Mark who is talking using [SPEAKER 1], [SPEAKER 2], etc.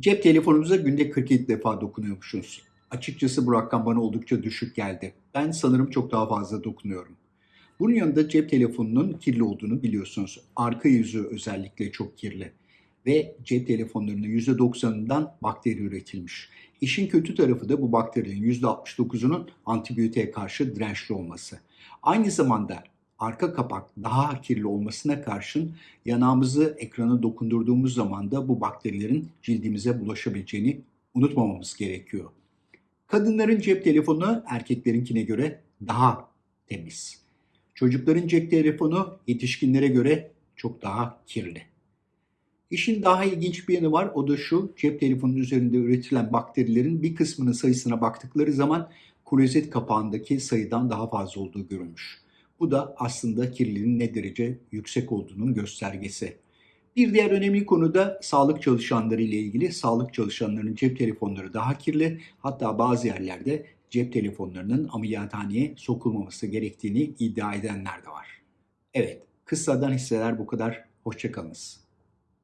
[SPEAKER 1] Cep telefonumuza günde 47 defa dokunuyormuşuz. Açıkçası bu rakam bana oldukça düşük geldi. Ben sanırım çok daha fazla dokunuyorum. Bunun yanında cep telefonunun kirli olduğunu biliyorsunuz. Arka yüzü özellikle çok kirli. Ve cep telefonlarının %90'ından bakteri üretilmiş. İşin kötü tarafı da bu bakterilerin %69'unun antibiyotiğe karşı dirençli olması. Aynı zamanda arka kapak daha kirli olmasına karşın yanağımızı ekrana dokundurduğumuz zaman da bu bakterilerin cildimize bulaşabileceğini unutmamamız gerekiyor. Kadınların cep telefonu erkeklerinkine göre daha temiz. Çocukların cep telefonu yetişkinlere göre çok daha kirli. İşin daha ilginç bir yanı var. O da şu. Cep telefonunun üzerinde üretilen bakterilerin bir kısmının sayısına baktıkları zaman klozet kapağındaki sayıdan daha fazla olduğu görülmüş. Bu da aslında kirliliğin ne derece yüksek olduğunun göstergesi. Bir diğer önemli konu da sağlık çalışanları ile ilgili. Sağlık çalışanlarının cep telefonları daha kirli. Hatta bazı yerlerde cep telefonlarının ameliyathaneye sokulmaması gerektiğini iddia edenler de var. Evet, kıssadan hisseler bu kadar. Hoşçakalınız.